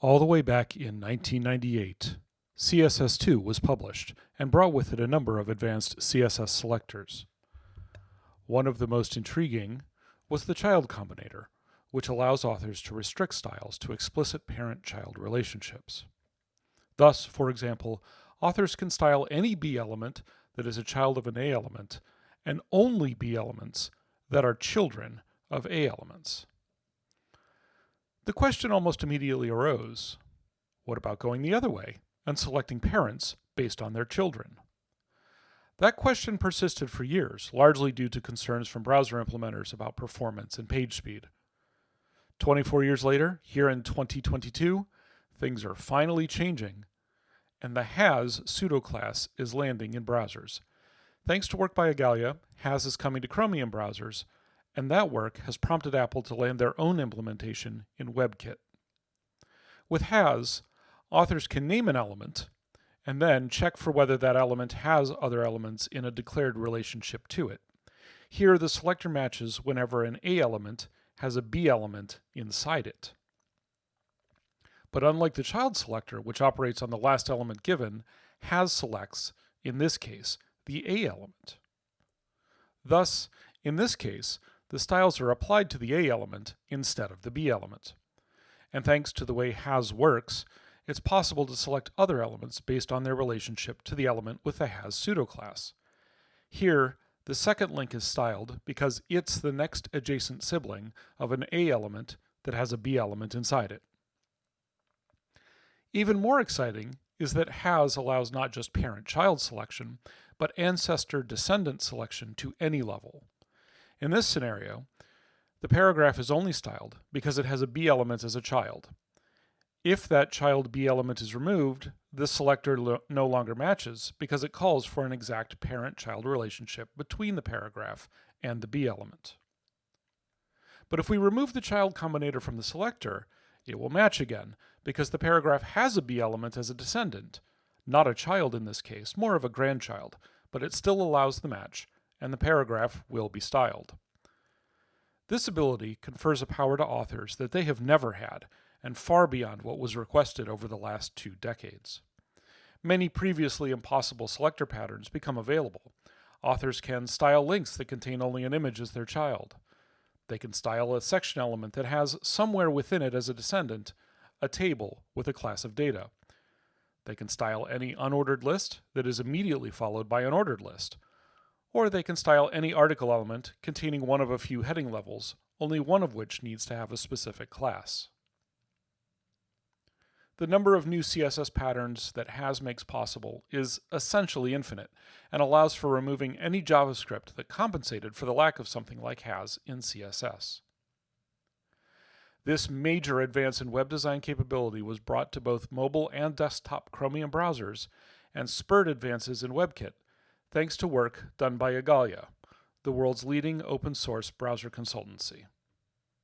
All the way back in 1998, CSS2 was published and brought with it a number of advanced CSS selectors. One of the most intriguing was the child combinator, which allows authors to restrict styles to explicit parent-child relationships. Thus, for example, authors can style any B element that is a child of an A element and only B elements that are children of A elements. The question almost immediately arose, what about going the other way and selecting parents based on their children? That question persisted for years, largely due to concerns from browser implementers about performance and page speed. 24 years later, here in 2022, things are finally changing, and the has pseudoclass is landing in browsers. Thanks to work by Igalia, has is coming to Chromium browsers, and that work has prompted Apple to land their own implementation in WebKit. With has, authors can name an element, and then check for whether that element has other elements in a declared relationship to it. Here, the selector matches whenever an A element has a B element inside it. But unlike the child selector, which operates on the last element given, has selects, in this case, the A element. Thus, in this case, the styles are applied to the A element instead of the B element. And thanks to the way has works, it's possible to select other elements based on their relationship to the element with the has pseudoclass. Here, the second link is styled because it's the next adjacent sibling of an A element that has a B element inside it. Even more exciting is that has allows not just parent-child selection, but ancestor-descendant selection to any level. In this scenario, the paragraph is only styled because it has a B element as a child, if that child B element is removed, this selector no longer matches because it calls for an exact parent-child relationship between the paragraph and the B element. But if we remove the child combinator from the selector, it will match again because the paragraph has a B element as a descendant, not a child in this case, more of a grandchild, but it still allows the match, and the paragraph will be styled. This ability confers a power to authors that they have never had, and far beyond what was requested over the last two decades. Many previously impossible selector patterns become available. Authors can style links that contain only an image as their child. They can style a section element that has somewhere within it as a descendant a table with a class of data. They can style any unordered list that is immediately followed by an ordered list. Or they can style any article element containing one of a few heading levels, only one of which needs to have a specific class. The number of new CSS patterns that has makes possible is essentially infinite and allows for removing any JavaScript that compensated for the lack of something like has in CSS. This major advance in web design capability was brought to both mobile and desktop Chromium browsers and spurred advances in WebKit, thanks to work done by Igalia, the world's leading open source browser consultancy.